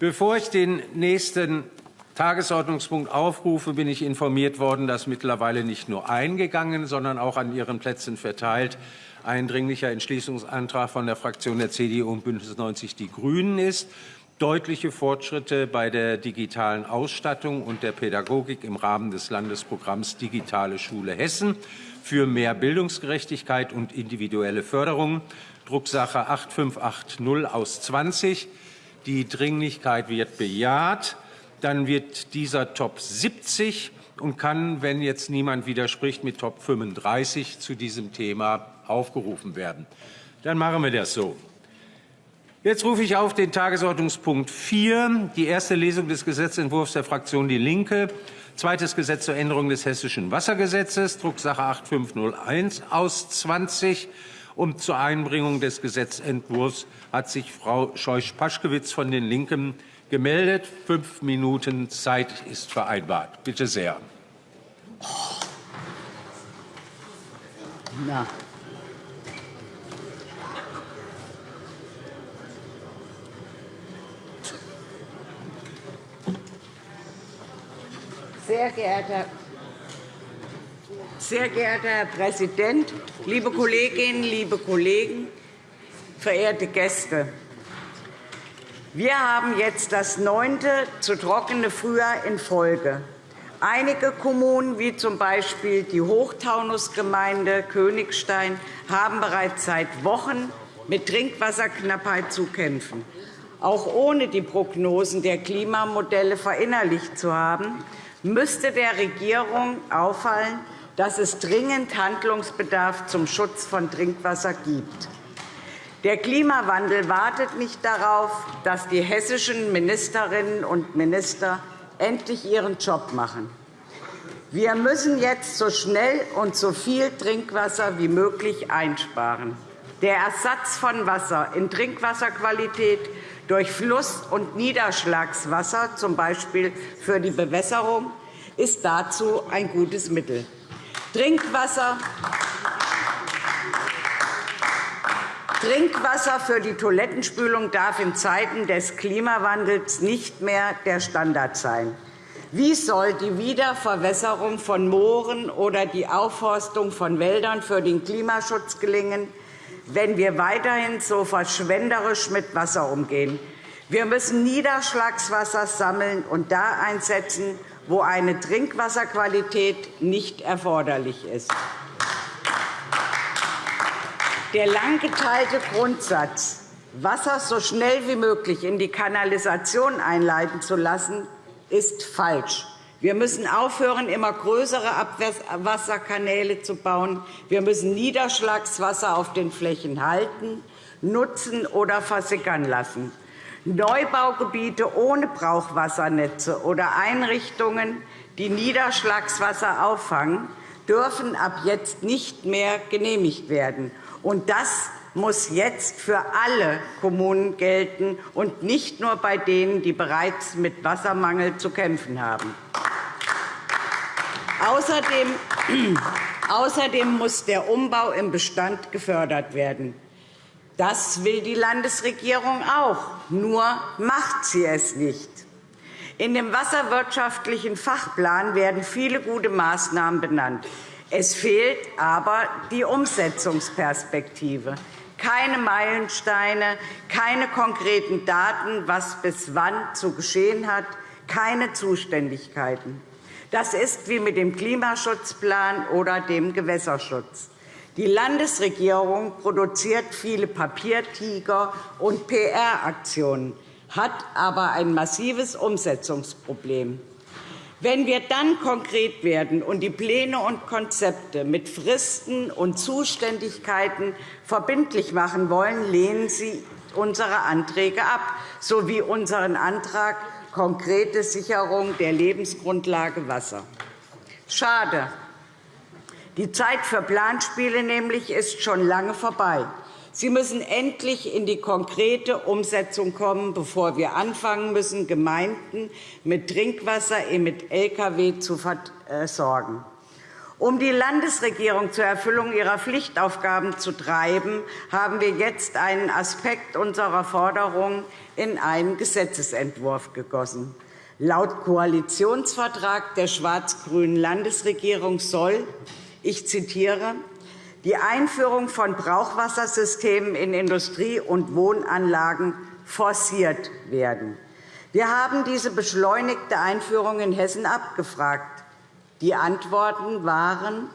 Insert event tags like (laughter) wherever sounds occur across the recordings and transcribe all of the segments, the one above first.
Bevor ich den nächsten Tagesordnungspunkt aufrufe, bin ich informiert worden, dass mittlerweile nicht nur eingegangen, sondern auch an Ihren Plätzen verteilt ein dringlicher Entschließungsantrag von der Fraktion der CDU und Bündnis 90 Die Grünen ist. Deutliche Fortschritte bei der digitalen Ausstattung und der Pädagogik im Rahmen des Landesprogramms Digitale Schule Hessen für mehr Bildungsgerechtigkeit und individuelle Förderung, Drucksache 8580 aus 20. Die Dringlichkeit wird bejaht. Dann wird dieser Top 70 und kann, wenn jetzt niemand widerspricht, mit Top 35 zu diesem Thema aufgerufen werden. Dann machen wir das so. Jetzt rufe ich auf den Tagesordnungspunkt 4, die erste Lesung des Gesetzentwurfs der Fraktion Die Linke Zweites Gesetz zur Änderung des Hessischen Wassergesetzes, Drucksache 8501 aus 20. Und zur Einbringung des Gesetzentwurfs hat sich Frau Scheuch-Paschkewitz von den Linken gemeldet. Fünf Minuten Zeit ist vereinbart. Bitte sehr. Na. Sehr geehrter, sehr geehrter Herr Präsident, liebe Kolleginnen, liebe Kollegen, verehrte Gäste! Wir haben jetzt das neunte zu trockene Frühjahr in Folge. Einige Kommunen, wie z. B. die Hochtaunusgemeinde Königstein, haben bereits seit Wochen mit Trinkwasserknappheit zu kämpfen. Auch ohne die Prognosen der Klimamodelle verinnerlicht zu haben, müsste der Regierung auffallen, dass es dringend Handlungsbedarf zum Schutz von Trinkwasser gibt. Der Klimawandel wartet nicht darauf, dass die hessischen Ministerinnen und Minister endlich ihren Job machen. Wir müssen jetzt so schnell und so viel Trinkwasser wie möglich einsparen. Der Ersatz von Wasser in Trinkwasserqualität durch Fluss- und Niederschlagswasser, z. B. für die Bewässerung, ist dazu ein gutes Mittel. Trinkwasser Trinkwasser für die Toilettenspülung darf in Zeiten des Klimawandels nicht mehr der Standard sein. Wie soll die Wiederverwässerung von Mooren oder die Aufforstung von Wäldern für den Klimaschutz gelingen, wenn wir weiterhin so verschwenderisch mit Wasser umgehen. Wir müssen Niederschlagswasser sammeln und da einsetzen, wo eine Trinkwasserqualität nicht erforderlich ist. Der lang geteilte Grundsatz, Wasser so schnell wie möglich in die Kanalisation einleiten zu lassen, ist falsch. Wir müssen aufhören, immer größere Abwasserkanäle zu bauen. Wir müssen Niederschlagswasser auf den Flächen halten, nutzen oder versickern lassen. Neubaugebiete ohne Brauchwassernetze oder Einrichtungen, die Niederschlagswasser auffangen, dürfen ab jetzt nicht mehr genehmigt werden. Und das muss jetzt für alle Kommunen gelten und nicht nur bei denen, die bereits mit Wassermangel zu kämpfen haben. Außerdem, (clears throat) muss der Umbau im Bestand gefördert werden. Das will die Landesregierung auch, nur macht sie es nicht. In dem wasserwirtschaftlichen Fachplan werden viele gute Maßnahmen benannt. Es fehlt aber die Umsetzungsperspektive. Keine Meilensteine, keine konkreten Daten, was bis wann zu geschehen hat, keine Zuständigkeiten. Das ist wie mit dem Klimaschutzplan oder dem Gewässerschutz. Die Landesregierung produziert viele Papiertiger und PR-Aktionen, hat aber ein massives Umsetzungsproblem. Wenn wir dann konkret werden und die Pläne und Konzepte mit Fristen und Zuständigkeiten verbindlich machen wollen, lehnen Sie unsere Anträge ab, sowie unseren Antrag konkrete Sicherung der Lebensgrundlage Wasser. Schade. Die Zeit für Planspiele nämlich ist schon lange vorbei. Sie müssen endlich in die konkrete Umsetzung kommen, bevor wir anfangen müssen, Gemeinden mit Trinkwasser mit Lkw zu versorgen. Um die Landesregierung zur Erfüllung ihrer Pflichtaufgaben zu treiben, haben wir jetzt einen Aspekt unserer Forderung in einen Gesetzentwurf gegossen. Laut Koalitionsvertrag der schwarz-grünen Landesregierung soll, ich zitiere, die Einführung von Brauchwassersystemen in Industrie- und Wohnanlagen forciert werden. Wir haben diese beschleunigte Einführung in Hessen abgefragt. Die Antworten waren,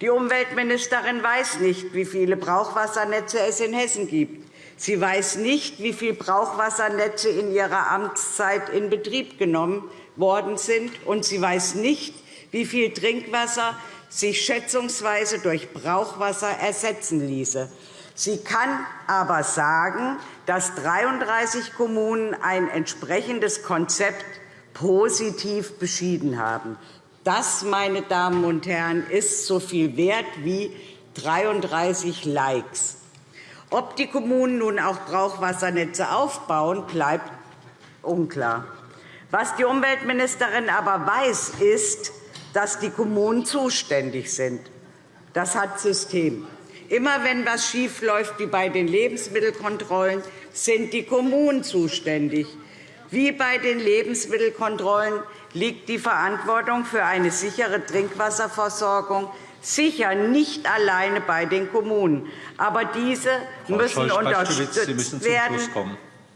die Umweltministerin weiß nicht, wie viele Brauchwassernetze es in Hessen gibt. Sie weiß nicht, wie viele Brauchwassernetze in ihrer Amtszeit in Betrieb genommen worden sind, und sie weiß nicht, wie viel Trinkwasser sich schätzungsweise durch Brauchwasser ersetzen ließe. Sie kann aber sagen, dass 33 Kommunen ein entsprechendes Konzept positiv beschieden haben. Das, meine Damen und Herren, ist so viel wert wie 33 Likes. Ob die Kommunen nun auch Brauchwassernetze aufbauen, bleibt unklar. Was die Umweltministerin aber weiß, ist, dass die Kommunen zuständig sind. Das hat System. Immer wenn etwas schiefläuft, wie bei den Lebensmittelkontrollen, sind die Kommunen zuständig. Wie bei den Lebensmittelkontrollen liegt die Verantwortung für eine sichere Trinkwasserversorgung sicher nicht alleine bei den Kommunen. Aber diese müssen unterstützt werden.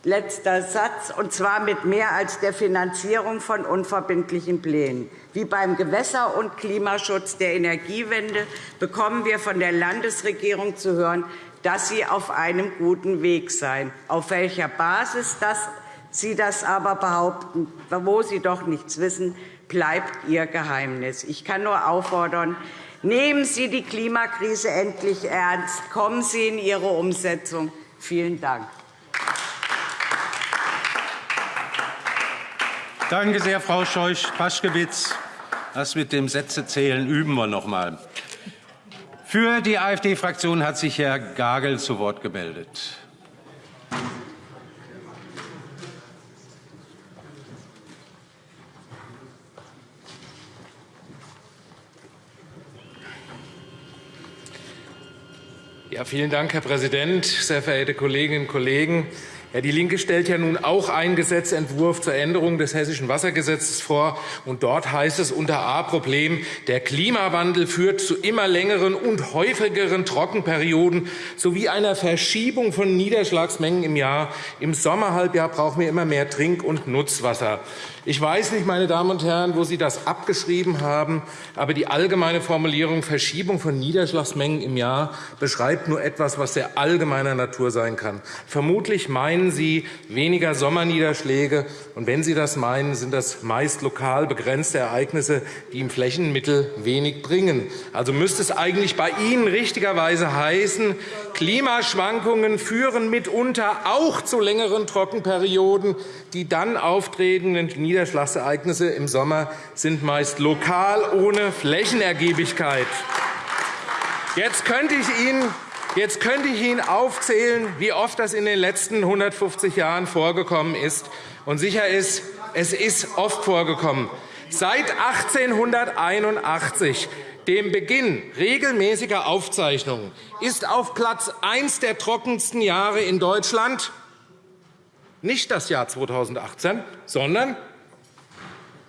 Letzter Satz, und zwar mit mehr als der Finanzierung von unverbindlichen Plänen. Wie beim Gewässer- und Klimaschutz der Energiewende bekommen wir von der Landesregierung zu hören, dass sie auf einem guten Weg sei. Auf welcher Basis das Sie das aber behaupten, wo Sie doch nichts wissen, bleibt Ihr Geheimnis. Ich kann nur auffordern, nehmen Sie die Klimakrise endlich ernst. Kommen Sie in Ihre Umsetzung. Vielen Dank. Danke sehr, Frau Scheuch-Paschkewitz. Das mit dem Sätzezählen üben wir noch einmal. Für die AfD-Fraktion hat sich Herr Gagel zu Wort gemeldet. Ja, vielen Dank, Herr Präsident, sehr verehrte Kolleginnen und Kollegen. Ja, die LINKE stellt ja nun auch einen Gesetzentwurf zur Änderung des Hessischen Wassergesetzes vor. Und dort heißt es unter A Problem, der Klimawandel führt zu immer längeren und häufigeren Trockenperioden sowie einer Verschiebung von Niederschlagsmengen im Jahr. Im Sommerhalbjahr brauchen wir immer mehr Trink- und Nutzwasser. Ich weiß nicht, meine Damen und Herren, wo Sie das abgeschrieben haben, aber die allgemeine Formulierung Verschiebung von Niederschlagsmengen im Jahr beschreibt nur etwas, was sehr allgemeiner Natur sein kann. Vermutlich meinen Sie weniger Sommerniederschläge, und wenn Sie das meinen, sind das meist lokal begrenzte Ereignisse, die im Flächenmittel wenig bringen. Also müsste es eigentlich bei Ihnen richtigerweise heißen, Klimaschwankungen führen mitunter auch zu längeren Trockenperioden, die dann auftretenden Niederschlagsereignisse im Sommer sind meist lokal ohne Flächenergiebigkeit. Jetzt könnte ich Ihnen Jetzt könnte ich Ihnen aufzählen, wie oft das in den letzten 150 Jahren vorgekommen ist. Und sicher ist, es ist oft vorgekommen. Seit 1881, dem Beginn regelmäßiger Aufzeichnungen, ist auf Platz 1 der trockensten Jahre in Deutschland nicht das Jahr 2018, sondern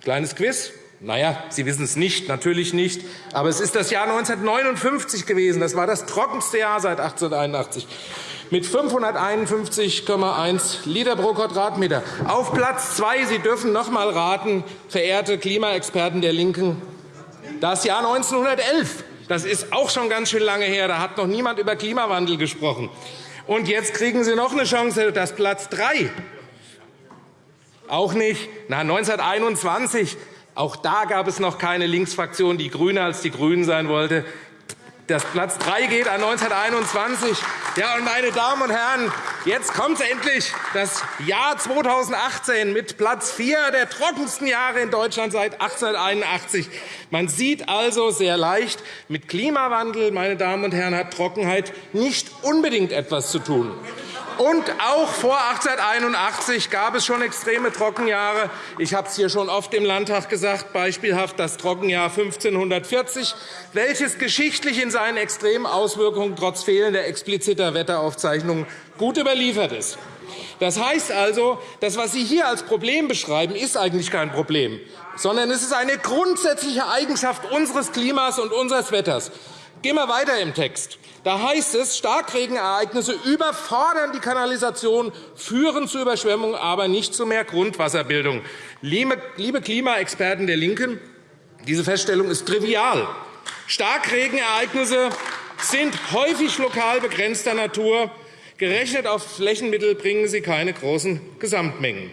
Kleines Quiz. Naja, Sie wissen es nicht, natürlich nicht. Aber es ist das Jahr 1959 gewesen. Das war das trockenste Jahr seit 1881 mit 551,1 Liter pro Quadratmeter. Auf Platz zwei, Sie dürfen noch einmal raten, verehrte Klimaexperten der LINKEN, das Jahr 1911. Das ist auch schon ganz schön lange her. Da hat noch niemand über Klimawandel gesprochen. Und jetzt kriegen Sie noch eine Chance, das Platz drei auch nicht. Na, 1921, auch da gab es noch keine Linksfraktion, die grüner als die GRÜNEN sein wollte. Das Platz 3 geht an 1921. Ja, und meine Damen und Herren, jetzt kommt endlich das Jahr 2018 mit Platz 4 der trockensten Jahre in Deutschland seit 1881. Man sieht also sehr leicht, mit Klimawandel, meine Damen und Herren, hat Trockenheit nicht unbedingt etwas zu tun. Und auch vor 1881 gab es schon extreme Trockenjahre. Ich habe es hier schon oft im Landtag gesagt, beispielhaft das Trockenjahr 1540, welches geschichtlich in seinen extremen Auswirkungen trotz fehlender expliziter Wetteraufzeichnungen gut überliefert ist. Das heißt also, das, was Sie hier als Problem beschreiben, ist eigentlich kein Problem, sondern es ist eine grundsätzliche Eigenschaft unseres Klimas und unseres Wetters. Gehen wir weiter im Text. Da heißt es, Starkregenereignisse überfordern die Kanalisation, führen zu Überschwemmungen, aber nicht zu mehr Grundwasserbildung. Liebe Klimaexperten der LINKEN, diese Feststellung ist trivial. Starkregenereignisse sind häufig lokal begrenzter Natur. Gerechnet auf Flächenmittel bringen sie keine großen Gesamtmengen.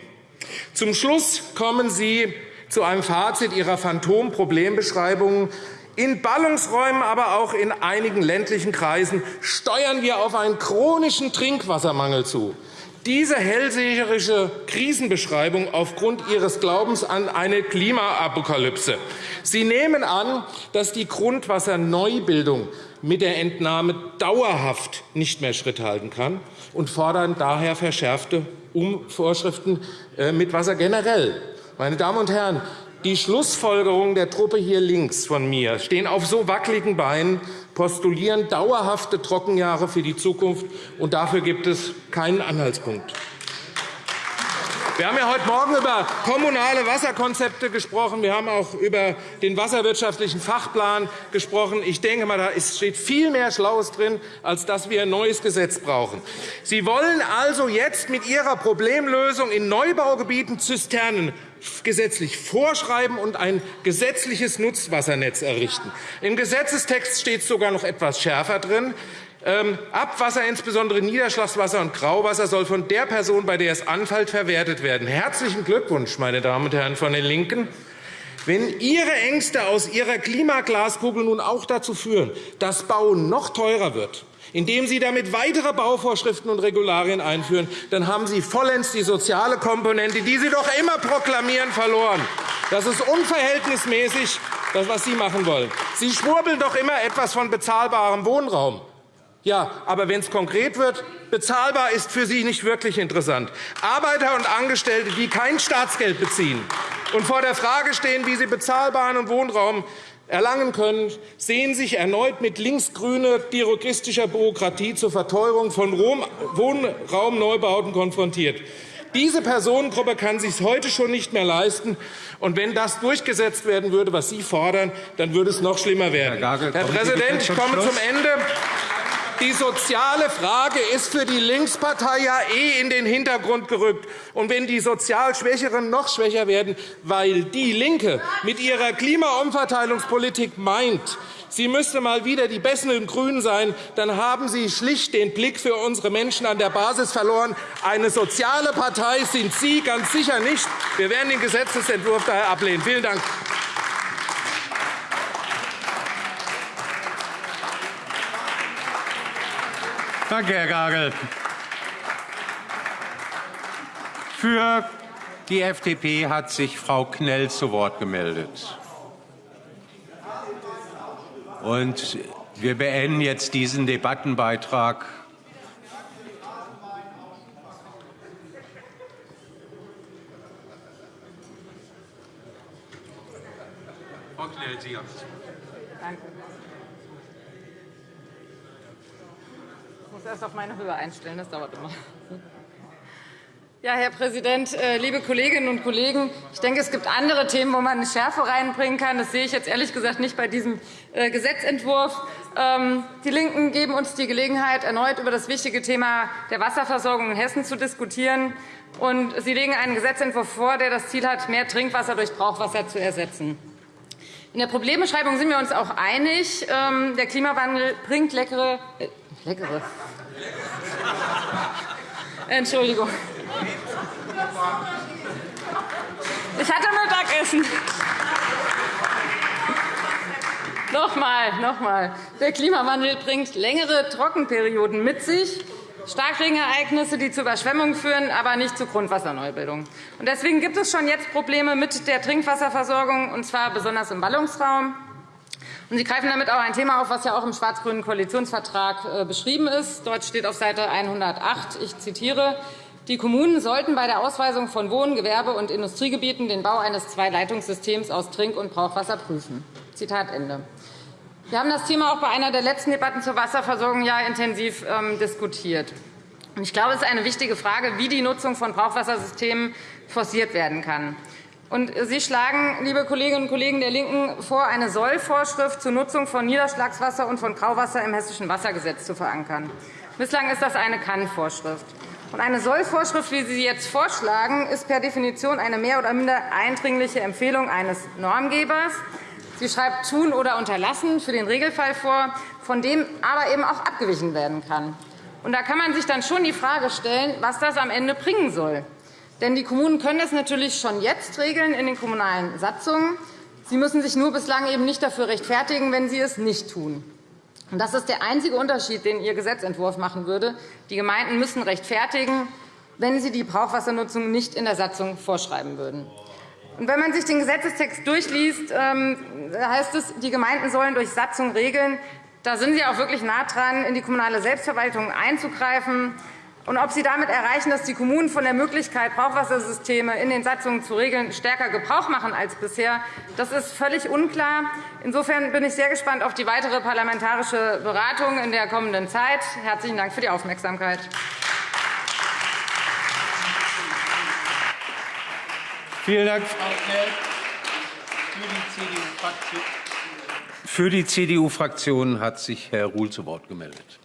Zum Schluss kommen Sie zu einem Fazit Ihrer Phantomproblembeschreibungen. In Ballungsräumen, aber auch in einigen ländlichen Kreisen steuern wir auf einen chronischen Trinkwassermangel zu. Diese hellseherische Krisenbeschreibung aufgrund Ihres Glaubens an eine Klimaapokalypse. Sie nehmen an, dass die Grundwasserneubildung mit der Entnahme dauerhaft nicht mehr Schritt halten kann und fordern daher verschärfte Vorschriften äh, mit Wasser generell. Meine Damen und Herren, die Schlussfolgerungen der Truppe hier links von mir stehen auf so wackeligen Beinen, postulieren dauerhafte Trockenjahre für die Zukunft, und dafür gibt es keinen Anhaltspunkt. Wir haben ja heute Morgen über kommunale Wasserkonzepte gesprochen. Wir haben auch über den wasserwirtschaftlichen Fachplan gesprochen. Ich denke mal, da steht viel mehr Schlaues drin, als dass wir ein neues Gesetz brauchen. Sie wollen also jetzt mit Ihrer Problemlösung in Neubaugebieten Zisternen gesetzlich vorschreiben und ein gesetzliches Nutzwassernetz errichten. Im Gesetzestext steht sogar noch etwas schärfer drin. Ähm, Abwasser, insbesondere Niederschlagswasser und Grauwasser, soll von der Person, bei der es anfällt, verwertet werden. Herzlichen Glückwunsch, meine Damen und Herren von den LINKEN. Wenn Ihre Ängste aus Ihrer Klimaglaskugel nun auch dazu führen, dass Bauen noch teurer wird, indem Sie damit weitere Bauvorschriften und Regularien einführen, dann haben Sie vollends die soziale Komponente, die Sie doch immer proklamieren, verloren. Das ist unverhältnismäßig, das, was Sie machen wollen. Sie schwurbeln doch immer etwas von bezahlbarem Wohnraum. Ja, aber wenn es konkret wird, bezahlbar ist für Sie nicht wirklich interessant. Arbeiter und Angestellte, die kein Staatsgeld beziehen und vor der Frage stehen, wie sie bezahlbaren Wohnraum erlangen können, sehen sich erneut mit linksgrüner dirigistischer Bürokratie zur Verteuerung von Wohnraumneubauten konfrontiert. Diese Personengruppe kann sich heute schon nicht mehr leisten. Und wenn das durchgesetzt werden würde, was Sie fordern, dann würde es noch schlimmer werden. Herr, Gagel, Herr Präsident, ich komme zum Ende. Die soziale Frage ist für die Linkspartei ja eh in den Hintergrund gerückt. Und wenn die sozial Schwächeren noch schwächer werden, weil DIE LINKE mit ihrer Klimaumverteilungspolitik meint, sie müsste mal wieder die besseren GRÜNEN sein, dann haben Sie schlicht den Blick für unsere Menschen an der Basis verloren. Eine soziale Partei sind Sie ganz sicher nicht. Wir werden den Gesetzentwurf daher ablehnen. Vielen Dank. Danke, Herr Gagel. Für die FDP hat sich Frau Knell zu Wort gemeldet. Und wir beenden jetzt diesen Debattenbeitrag. Frau Knell, Sie haben es. Danke. Auf meine Höhe einstellen. Das dauert immer. Ja, Herr Präsident, äh, liebe Kolleginnen und Kollegen! Ich denke, es gibt andere Themen, wo man eine Schärfe reinbringen kann. Das sehe ich jetzt ehrlich gesagt nicht bei diesem äh, Gesetzentwurf. Ähm, die LINKEN geben uns die Gelegenheit, erneut über das wichtige Thema der Wasserversorgung in Hessen zu diskutieren. Und Sie legen einen Gesetzentwurf vor, der das Ziel hat, mehr Trinkwasser durch Brauchwasser zu ersetzen. In der Problembeschreibung sind wir uns auch einig. Ähm, der Klimawandel bringt leckere, äh, leckere Entschuldigung. Ich hatte Mittagessen. Nochmal, nochmal. Der Klimawandel bringt längere Trockenperioden mit sich, Starkregenereignisse, die zu Überschwemmungen führen, aber nicht zu Grundwasserneubildung. Deswegen gibt es schon jetzt Probleme mit der Trinkwasserversorgung, und zwar besonders im Ballungsraum. Sie greifen damit auch ein Thema auf, das ja auch im schwarz-grünen Koalitionsvertrag äh, beschrieben ist. Dort steht auf Seite 108, ich zitiere, die Kommunen sollten bei der Ausweisung von Wohn-, Gewerbe- und Industriegebieten den Bau eines Zweileitungssystems aus Trink- und Brauchwasser prüfen. Zitat Ende. Wir haben das Thema auch bei einer der letzten Debatten zur Wasserversorgung ja intensiv ähm, diskutiert. Ich glaube, es ist eine wichtige Frage, wie die Nutzung von Brauchwassersystemen forciert werden kann. Und Sie schlagen, liebe Kolleginnen und Kollegen der LINKEN, vor, eine Sollvorschrift zur Nutzung von Niederschlagswasser und von Grauwasser im Hessischen Wassergesetz zu verankern. Bislang ist das eine Kann-Vorschrift. eine Sollvorschrift, wie Sie sie jetzt vorschlagen, ist per Definition eine mehr oder minder eindringliche Empfehlung eines Normgebers. Sie schreibt tun oder unterlassen für den Regelfall vor, von dem aber eben auch abgewichen werden kann. Und da kann man sich dann schon die Frage stellen, was das am Ende bringen soll. Denn die Kommunen können es natürlich schon jetzt regeln in den kommunalen Satzungen. Sie müssen sich nur bislang eben nicht dafür rechtfertigen, wenn sie es nicht tun. Das ist der einzige Unterschied, den Ihr Gesetzentwurf machen würde. Die Gemeinden müssen rechtfertigen, wenn sie die Brauchwassernutzung nicht in der Satzung vorschreiben würden. Wenn man sich den Gesetzestext durchliest, ähm, heißt es, die Gemeinden sollen durch Satzung regeln. Da sind Sie auch wirklich nah dran, in die kommunale Selbstverwaltung einzugreifen. Und ob Sie damit erreichen, dass die Kommunen von der Möglichkeit, Brauchwassersysteme in den Satzungen zu regeln, stärker Gebrauch machen als bisher, das ist völlig unklar. Insofern bin ich sehr gespannt auf die weitere parlamentarische Beratung in der kommenden Zeit. Herzlichen Dank für die Aufmerksamkeit. Vielen Dank. Für die CDU-Fraktion hat sich Herr Ruhl zu Wort gemeldet.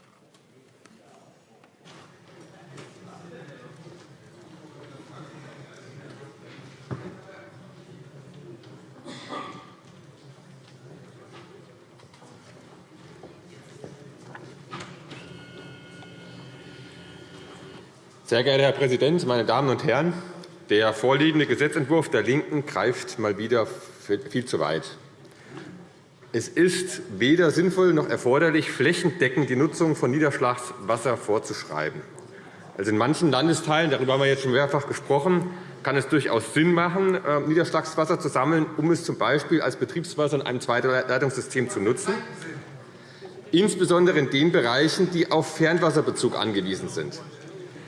Sehr geehrter Herr Präsident, meine Damen und Herren! Der vorliegende Gesetzentwurf der LINKEN greift mal wieder viel zu weit. Es ist weder sinnvoll noch erforderlich, flächendeckend die Nutzung von Niederschlagswasser vorzuschreiben. Also in manchen Landesteilen, darüber haben wir jetzt schon mehrfach gesprochen, kann es durchaus Sinn machen, äh, Niederschlagswasser zu sammeln, um es z. B. als Betriebswasser in einem Zweitleitungssystem zu nutzen, insbesondere in den Bereichen, die auf Fernwasserbezug angewiesen sind.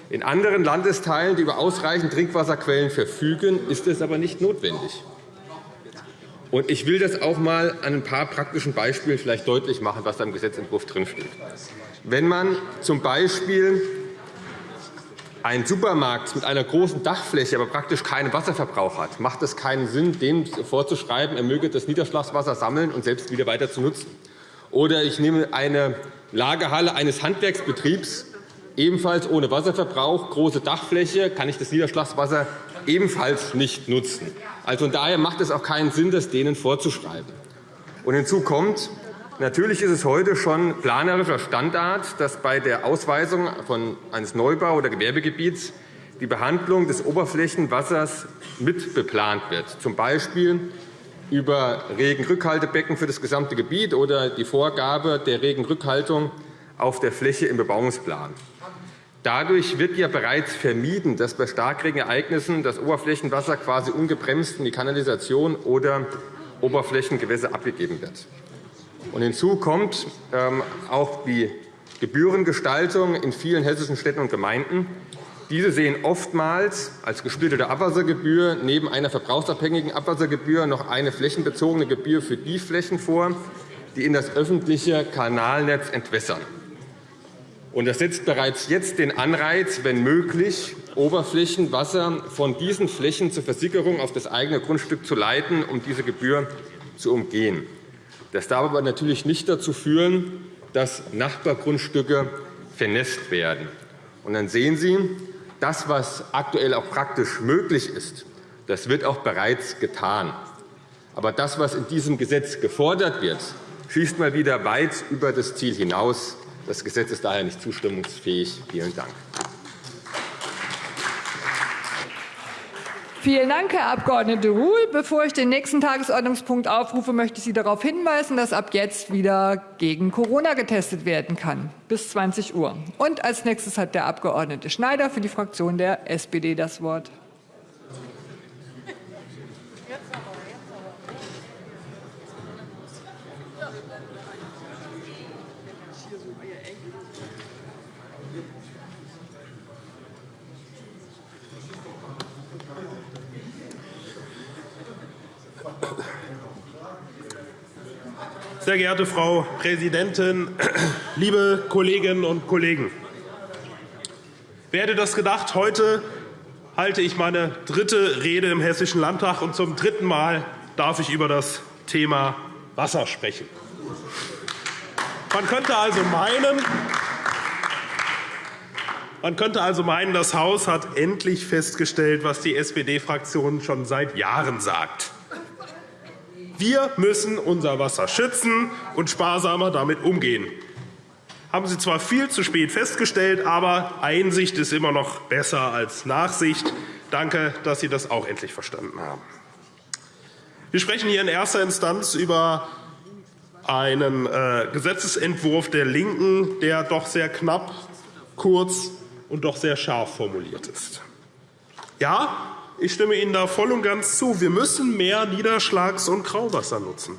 In anderen Landesteilen, die über ausreichend Trinkwasserquellen verfügen, ist es aber nicht notwendig. Ich will das auch einmal an ein paar praktischen Beispielen vielleicht deutlich machen, was da im Gesetzentwurf drinsteht. Wenn man z. B. einen Supermarkt mit einer großen Dachfläche, aber praktisch keinen Wasserverbrauch hat, macht es keinen Sinn, dem vorzuschreiben, er möge das Niederschlagswasser sammeln und selbst wieder weiter zu nutzen. Oder ich nehme eine Lagerhalle eines Handwerksbetriebs, ebenfalls ohne Wasserverbrauch, große Dachfläche, kann ich das Niederschlagswasser ebenfalls nicht nutzen. Also von daher macht es auch keinen Sinn, das denen vorzuschreiben. Und hinzu kommt, natürlich ist es heute schon planerischer Standard, dass bei der Ausweisung von eines Neubau- oder Gewerbegebiets die Behandlung des Oberflächenwassers mitbeplant wird, z. B. über Regenrückhaltebecken für das gesamte Gebiet oder die Vorgabe der Regenrückhaltung auf der Fläche im Bebauungsplan. Dadurch wird ja bereits vermieden, dass bei Starkregenereignissen das Oberflächenwasser quasi ungebremst in die Kanalisation oder Oberflächengewässer abgegeben wird. Und hinzu kommt ähm, auch die Gebührengestaltung in vielen hessischen Städten und Gemeinden. Diese sehen oftmals als gesplittete Abwassergebühr neben einer verbrauchsabhängigen Abwassergebühr noch eine flächenbezogene Gebühr für die Flächen vor, die in das öffentliche Kanalnetz entwässern. Und das setzt bereits jetzt den Anreiz, wenn möglich, Oberflächenwasser von diesen Flächen zur Versickerung auf das eigene Grundstück zu leiten, um diese Gebühr zu umgehen. Das darf aber natürlich nicht dazu führen, dass Nachbargrundstücke vernässt werden. Und dann sehen Sie, das, was aktuell auch praktisch möglich ist, das wird auch bereits getan. Aber das, was in diesem Gesetz gefordert wird, schießt mal wieder weit über das Ziel hinaus. Das Gesetz ist daher nicht zustimmungsfähig. Vielen Dank. Vielen Dank, Herr Abg. Ruhl. Bevor ich den nächsten Tagesordnungspunkt aufrufe, möchte ich Sie darauf hinweisen, dass ab jetzt wieder gegen Corona getestet werden kann, bis 20 Uhr. Und als nächstes hat der Abg. Schneider für die Fraktion der SPD das Wort. Sehr geehrte Frau Präsidentin, (clears throat) liebe Kolleginnen und Kollegen! Wer hätte das gedacht? Heute halte ich meine dritte Rede im Hessischen Landtag, und zum dritten Mal darf ich über das Thema Wasser sprechen. Man könnte also meinen, man könnte also meinen, das Haus hat endlich festgestellt, was die SPD-Fraktion schon seit Jahren sagt. Wir müssen unser Wasser schützen und sparsamer damit umgehen. Haben Sie zwar viel zu spät festgestellt, aber Einsicht ist immer noch besser als Nachsicht. Danke, dass Sie das auch endlich verstanden haben. Wir sprechen hier in erster Instanz über einen äh, Gesetzentwurf der LINKEN, der doch sehr knapp, kurz und doch sehr scharf formuliert ist. Ja, ich stimme Ihnen da voll und ganz zu. Wir müssen mehr Niederschlags- und Grauwasser nutzen.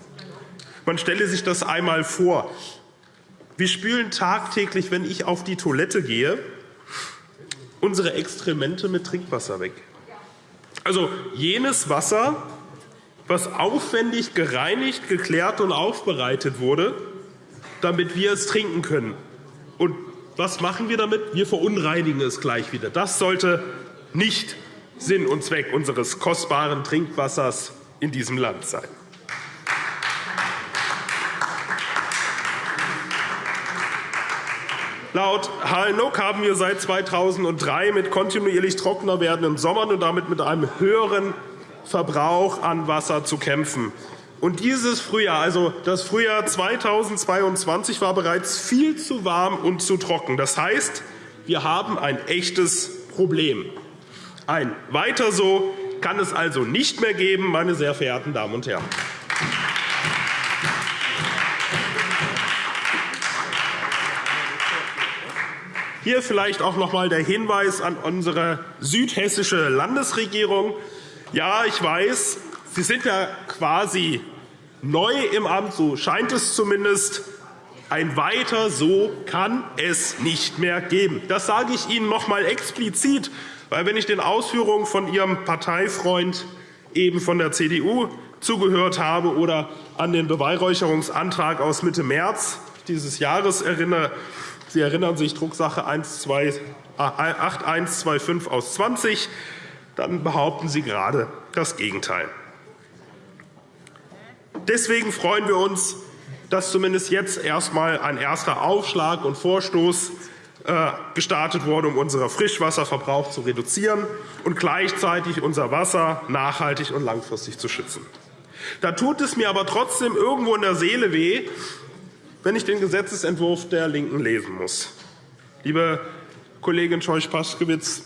Man stelle sich das einmal vor. Wir spülen tagtäglich, wenn ich auf die Toilette gehe, unsere Extremente mit Trinkwasser weg. Also jenes Wasser, was aufwendig gereinigt, geklärt und aufbereitet wurde, damit wir es trinken können. Und was machen wir damit? Wir verunreinigen es gleich wieder. Das sollte nicht Sinn und Zweck unseres kostbaren Trinkwassers in diesem Land sein. Laut HNOK haben wir seit 2003 mit kontinuierlich trockener werdenden Sommern und damit mit einem höheren Verbrauch an Wasser zu kämpfen. Und dieses Frühjahr, also das Frühjahr 2022, war bereits viel zu warm und zu trocken. Das heißt, wir haben ein echtes Problem. Ein Weiter so kann es also nicht mehr geben, meine sehr verehrten Damen und Herren. Hier vielleicht auch noch einmal der Hinweis an unsere südhessische Landesregierung. Ja, ich weiß, Sie sind ja quasi neu im Amt, so scheint es zumindest. Ein Weiter so kann es nicht mehr geben. Das sage ich Ihnen noch einmal explizit, weil wenn ich den Ausführungen von Ihrem Parteifreund eben von der CDU zugehört habe oder an den Beweihräucherungsantrag aus Mitte März dieses Jahres erinnere, Sie erinnern sich Drucksache 8125 aus 20, dann behaupten Sie gerade das Gegenteil. Deswegen freuen wir uns, dass zumindest jetzt erst einmal ein erster Aufschlag und Vorstoß äh, gestartet wurde, um unseren Frischwasserverbrauch zu reduzieren und gleichzeitig unser Wasser nachhaltig und langfristig zu schützen. Da tut es mir aber trotzdem irgendwo in der Seele weh, wenn ich den Gesetzentwurf der LINKEN lesen muss. Liebe Kollegin Scheuch-Paschkewitz,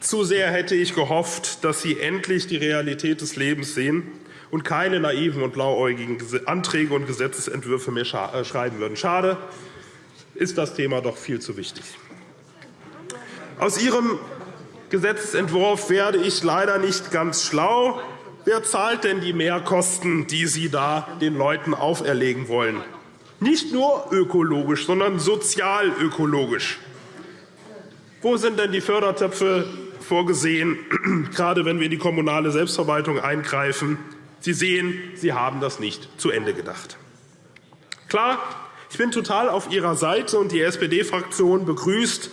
zu sehr hätte ich gehofft, dass Sie endlich die Realität des Lebens sehen und keine naiven und blauäugigen Anträge und Gesetzentwürfe mehr äh, schreiben würden. Schade, ist das Thema doch viel zu wichtig. Aus Ihrem Gesetzentwurf werde ich leider nicht ganz schlau. Wer zahlt denn die Mehrkosten, die Sie da den Leuten auferlegen wollen? Nicht nur ökologisch, sondern sozialökologisch. Wo sind denn die Fördertöpfe vorgesehen, (clears throat) gerade wenn wir in die kommunale Selbstverwaltung eingreifen? Sie sehen, Sie haben das nicht zu Ende gedacht. Klar, ich bin total auf Ihrer Seite, und die SPD-Fraktion begrüßt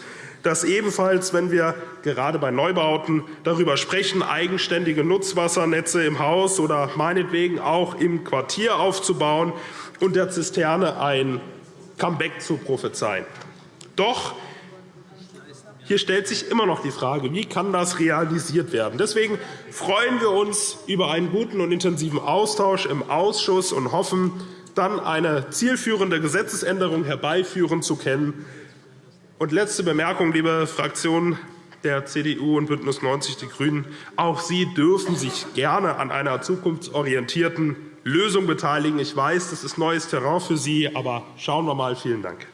dass ebenfalls, wenn wir gerade bei Neubauten darüber sprechen, eigenständige Nutzwassernetze im Haus oder meinetwegen auch im Quartier aufzubauen und der Zisterne ein Comeback zu prophezeien. Doch hier stellt sich immer noch die Frage, wie kann das realisiert werden. Deswegen freuen wir uns über einen guten und intensiven Austausch im Ausschuss und hoffen, dann eine zielführende Gesetzesänderung herbeiführen zu können. Und letzte Bemerkung, liebe Fraktionen der CDU und BÜNDNIS 90 die GRÜNEN. Auch Sie dürfen sich gerne an einer zukunftsorientierten Lösung beteiligen. Ich weiß, das ist neues Terrain für Sie, aber schauen wir mal. Vielen Dank.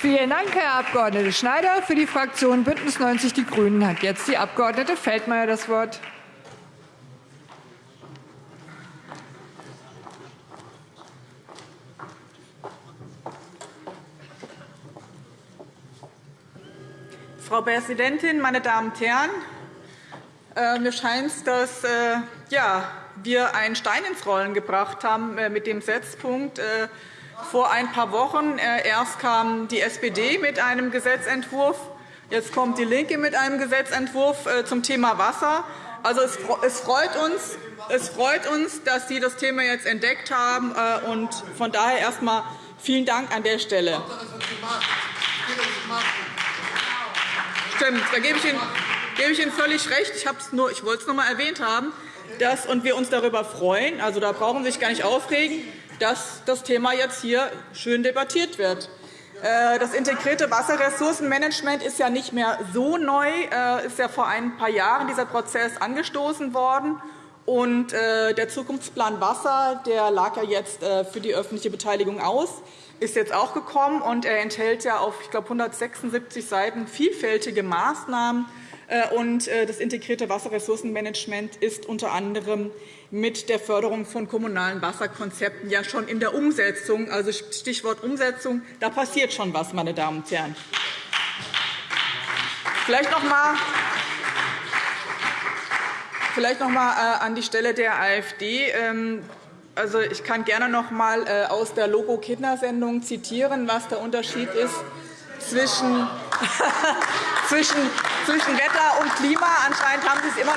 Vielen Dank, Herr Abg. Schneider. Für die Fraktion BÜNDNIS 90 die GRÜNEN hat jetzt die Abg. Feldmayer das Wort. Frau Präsidentin, meine Damen und Herren! Äh, mir scheint dass äh, ja, wir einen Stein ins Rollen gebracht haben äh, mit dem Setzpunkt. Vor ein paar Wochen erst kam die SPD mit einem Gesetzentwurf, jetzt kommt DIE LINKE mit einem Gesetzentwurf zum Thema Wasser. Also, es freut uns, es freut uns, dass Sie das Thema jetzt entdeckt haben. Und von daher erst einmal vielen Dank an der Stelle. Stimmt, da gebe ich Ihnen, gebe ich Ihnen völlig recht. Ich, nur, ich wollte es noch einmal erwähnt haben, dass, und wir uns darüber freuen, also da brauchen Sie sich gar nicht aufregen, dass das Thema jetzt hier schön debattiert wird. Äh, das integrierte Wasserressourcenmanagement ist ja nicht mehr so neu, äh, ist ja vor ein paar Jahren dieser Prozess angestoßen worden. Und äh, der Zukunftsplan Wasser der lag ja jetzt für die öffentliche Beteiligung aus, ist jetzt auch gekommen. und Er enthält ja auf ich glaube, 176 Seiten vielfältige Maßnahmen. Und das integrierte Wasserressourcenmanagement ist unter anderem mit der Förderung von kommunalen Wasserkonzepten ja schon in der Umsetzung. Also Stichwort Umsetzung, da passiert schon was, meine Damen und Herren. Vielleicht noch einmal Vielleicht noch einmal äh, an die Stelle der AfD. Ähm, also, ich kann gerne noch einmal äh, aus der Logo-Kindersendung zitieren, was der Unterschied ist zwischen, (laughs) zwischen, zwischen Wetter und Klima. Anscheinend haben Sie es immer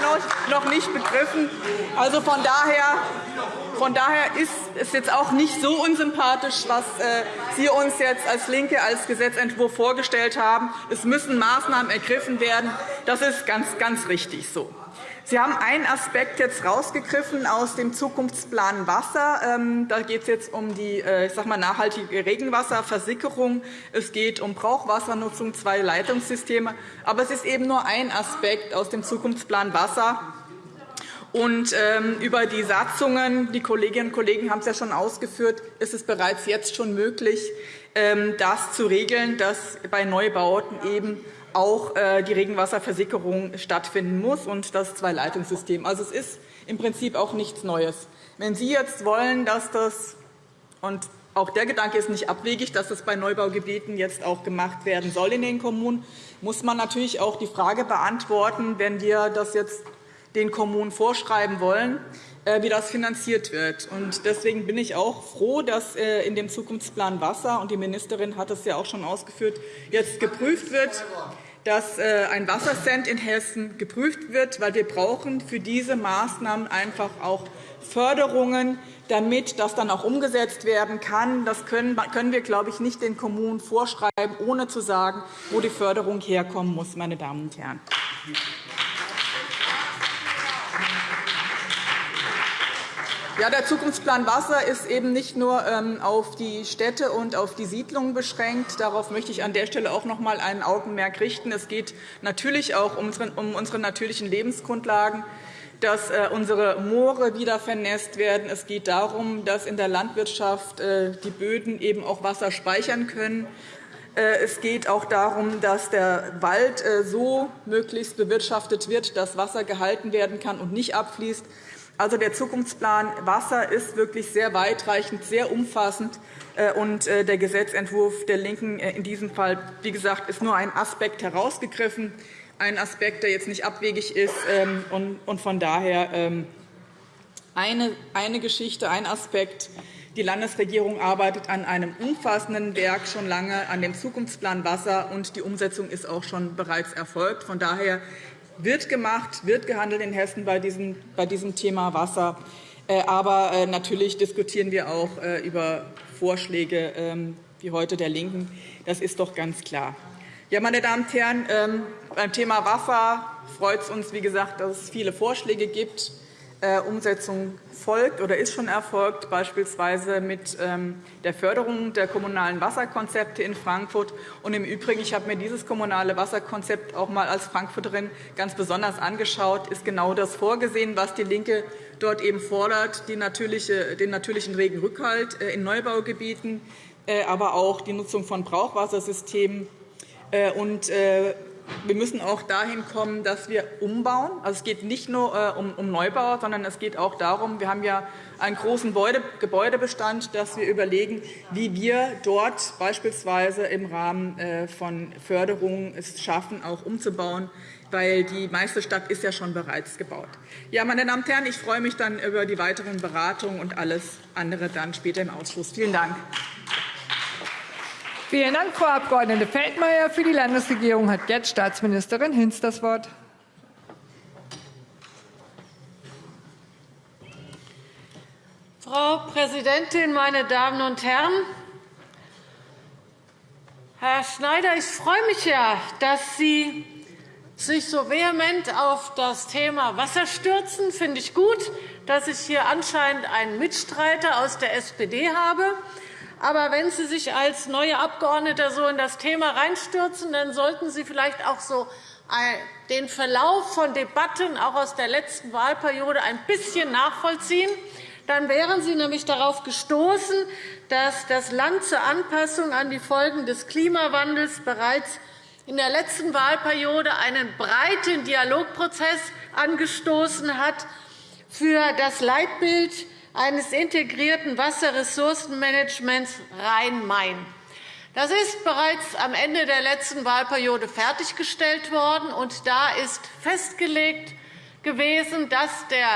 noch nicht begriffen. Also von daher, von daher ist es jetzt auch nicht so unsympathisch, was äh, Sie uns jetzt als LINKE als Gesetzentwurf vorgestellt haben. Es müssen Maßnahmen ergriffen werden. Das ist ganz, ganz richtig so. Sie haben einen Aspekt jetzt rausgegriffen aus dem Zukunftsplan Wasser. Ähm, da geht es jetzt um die äh, ich sag mal, nachhaltige Regenwasserversickerung. Es geht um Brauchwassernutzung, zwei Leitungssysteme. Aber es ist eben nur ein Aspekt aus dem Zukunftsplan Wasser. Und ähm, über die Satzungen, die Kolleginnen und Kollegen haben es ja schon ausgeführt, ist es bereits jetzt schon möglich, ähm, das zu regeln, dass bei Neubauten eben auch äh, die Regenwasserversickerung stattfinden muss und das Zwei-Leitungssystem. Also, es ist im Prinzip auch nichts Neues. Wenn Sie jetzt wollen, dass das und auch der Gedanke ist nicht abwegig, dass das bei Neubaugebieten jetzt auch gemacht werden soll in den Kommunen, muss man natürlich auch die Frage beantworten, wenn wir das jetzt den Kommunen vorschreiben wollen, wie das finanziert wird. Deswegen bin ich auch froh, dass äh, in dem Zukunftsplan Wasser, und die Ministerin hat es ja auch schon ausgeführt, jetzt geprüft wird, dass äh, ein Wassercent in Hessen geprüft wird, weil wir brauchen für diese Maßnahmen einfach auch Förderungen, damit das dann auch umgesetzt werden kann. Das können wir, glaube ich, nicht den Kommunen vorschreiben, ohne zu sagen, wo die Förderung herkommen muss. Meine Damen und Herren. Ja, der Zukunftsplan Wasser ist eben nicht nur ähm, auf die Städte und auf die Siedlungen beschränkt. Darauf möchte ich an der Stelle auch noch einmal ein Augenmerk richten. Es geht natürlich auch um unsere natürlichen Lebensgrundlagen dass äh, unsere Moore wieder vernässt werden. Es geht darum, dass in der Landwirtschaft äh, die Böden eben auch Wasser speichern können. Äh, es geht auch darum, dass der Wald so möglichst bewirtschaftet wird, dass Wasser gehalten werden kann und nicht abfließt. Also, der Zukunftsplan Wasser ist wirklich sehr weitreichend, sehr umfassend. Äh, und äh, der Gesetzentwurf der LINKEN äh, in diesem Fall, wie gesagt, ist nur ein Aspekt herausgegriffen, ein Aspekt, der jetzt nicht abwegig ist. Ähm, und von daher ähm, eine Geschichte, ein Aspekt. Die Landesregierung arbeitet an einem umfassenden Werk schon lange, an dem Zukunftsplan Wasser, und die Umsetzung ist auch schon bereits erfolgt. Von daher wird gemacht, wird gehandelt in Hessen bei diesem, bei diesem Thema Wasser. Äh, aber äh, natürlich diskutieren wir auch äh, über Vorschläge ähm, wie heute der LINKEN. Das ist doch ganz klar. Ja, meine Damen und Herren, ähm, beim Thema Wasser freut es uns, wie gesagt, dass es viele Vorschläge gibt. Umsetzung folgt oder ist schon erfolgt, beispielsweise mit ähm, der Förderung der kommunalen Wasserkonzepte in Frankfurt. Und Im Übrigen, ich habe mir dieses kommunale Wasserkonzept auch einmal als Frankfurterin ganz besonders angeschaut, ist genau das vorgesehen, was DIE LINKE dort eben fordert, den natürlichen Regenrückhalt äh, in Neubaugebieten, äh, aber auch die Nutzung von Brauchwassersystemen äh, und wir müssen auch dahin kommen, dass wir umbauen. Also, es geht nicht nur äh, um Neubau, sondern es geht auch darum, wir haben ja einen großen Gebäudebestand, dass wir überlegen, wie wir dort beispielsweise im Rahmen äh, von Förderungen es schaffen, auch umzubauen, weil die meiste Stadt ist ja schon bereits gebaut. Ja, meine Damen und Herren, ich freue mich dann über die weiteren Beratungen und alles andere dann später im Ausschuss. Vielen Dank. Vielen Dank, Frau Abg. Feldmayer. Für die Landesregierung hat jetzt Staatsministerin Hinz das Wort. Frau Präsidentin, meine Damen und Herren! Herr Schneider, ich freue mich ja, dass Sie sich so vehement auf das Thema Wasser stürzen. Das finde ich gut, dass ich hier anscheinend einen Mitstreiter aus der SPD habe. Aber wenn Sie sich als neue Abgeordnete so in das Thema reinstürzen, dann sollten Sie vielleicht auch so den Verlauf von Debatten auch aus der letzten Wahlperiode ein bisschen nachvollziehen. Dann wären Sie nämlich darauf gestoßen, dass das Land zur Anpassung an die Folgen des Klimawandels bereits in der letzten Wahlperiode einen breiten Dialogprozess angestoßen hat für das Leitbild eines integrierten Wasserressourcenmanagements Rhein-Main. Das ist bereits am Ende der letzten Wahlperiode fertiggestellt worden. und Da ist festgelegt gewesen, dass der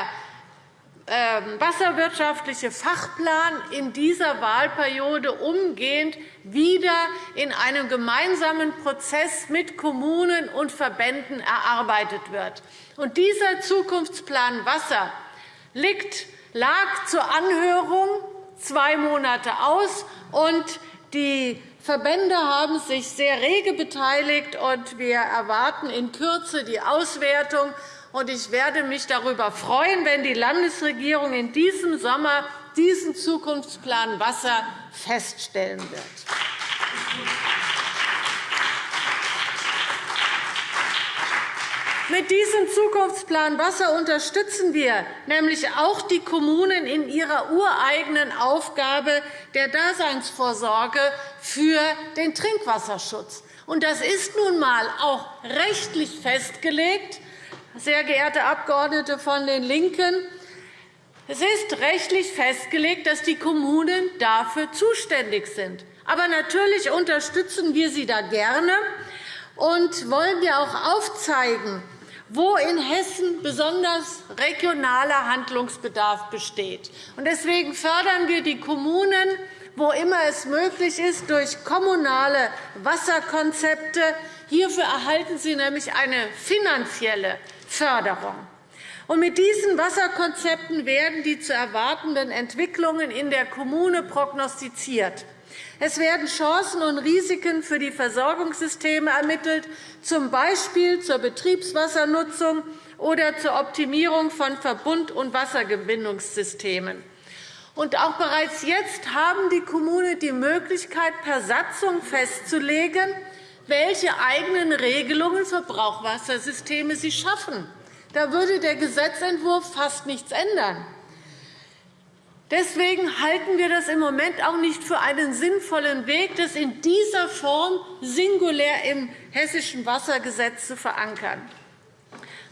ähm, wasserwirtschaftliche Fachplan in dieser Wahlperiode umgehend wieder in einem gemeinsamen Prozess mit Kommunen und Verbänden erarbeitet wird. Und dieser Zukunftsplan Wasser liegt, lag zur Anhörung zwei Monate aus, und die Verbände haben sich sehr rege beteiligt. und Wir erwarten in Kürze die Auswertung ich werde mich darüber freuen, wenn die Landesregierung in diesem Sommer diesen Zukunftsplan Wasser feststellen wird. Mit diesem Zukunftsplan Wasser unterstützen wir nämlich auch die Kommunen in ihrer ureigenen Aufgabe der Daseinsvorsorge für den Trinkwasserschutz. Das ist nun einmal auch rechtlich festgelegt sehr geehrte Abgeordnete von den LINKEN, es ist rechtlich festgelegt, dass die Kommunen dafür zuständig sind. Aber natürlich unterstützen wir sie da gerne und wollen ja auch aufzeigen, wo in Hessen besonders regionaler Handlungsbedarf besteht. Deswegen fördern wir die Kommunen, wo immer es möglich ist, durch kommunale Wasserkonzepte. Hierfür erhalten sie nämlich eine finanzielle Förderung. Mit diesen Wasserkonzepten werden die zu erwartenden Entwicklungen in der Kommune prognostiziert. Es werden Chancen und Risiken für die Versorgungssysteme ermittelt, z. B. zur Betriebswassernutzung oder zur Optimierung von Verbund- und Wassergewinnungssystemen. Und auch bereits jetzt haben die Kommunen die Möglichkeit, per Satzung festzulegen, welche eigenen Regelungen für Brauchwassersysteme sie schaffen. Da würde der Gesetzentwurf fast nichts ändern. Deswegen halten wir das im Moment auch nicht für einen sinnvollen Weg, das in dieser Form singulär im Hessischen Wassergesetz zu verankern.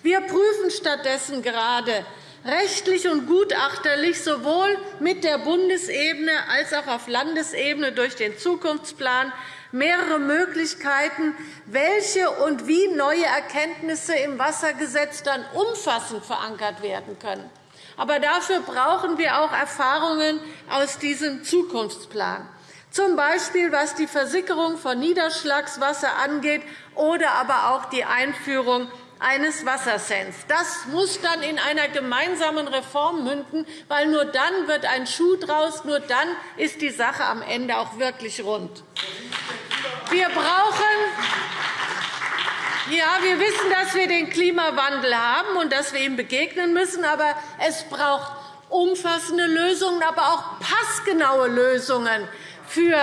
Wir prüfen stattdessen gerade rechtlich und gutachterlich sowohl mit der Bundesebene als auch auf Landesebene durch den Zukunftsplan mehrere Möglichkeiten, welche und wie neue Erkenntnisse im Wassergesetz dann umfassend verankert werden können. Aber dafür brauchen wir auch Erfahrungen aus diesem Zukunftsplan, z. B. was die Versickerung von Niederschlagswasser angeht oder aber auch die Einführung eines Wassersens. Das muss dann in einer gemeinsamen Reform münden, weil nur dann wird ein Schuh draus, nur dann ist die Sache am Ende auch wirklich rund. Wir brauchen ja, wir wissen, dass wir den Klimawandel haben und dass wir ihm begegnen müssen. Aber es braucht umfassende Lösungen, aber auch passgenaue Lösungen für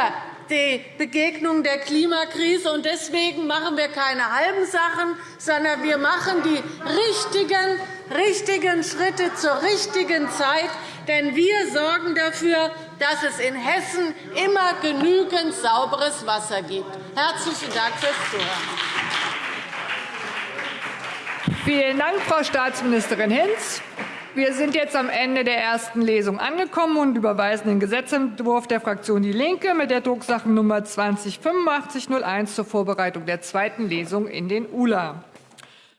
die Begegnung der Klimakrise. Deswegen machen wir keine halben Sachen, sondern wir machen die richtigen, richtigen Schritte zur richtigen Zeit. Denn wir sorgen dafür, dass es in Hessen immer genügend sauberes Wasser gibt. Herzlichen Dank fürs Zuhören. Vielen Dank, Frau Staatsministerin Hinz. Wir sind jetzt am Ende der ersten Lesung angekommen und überweisen den Gesetzentwurf der Fraktion DIE LINKE mit der Drucksachennummer 20 8501 zur Vorbereitung der zweiten Lesung in den ULA.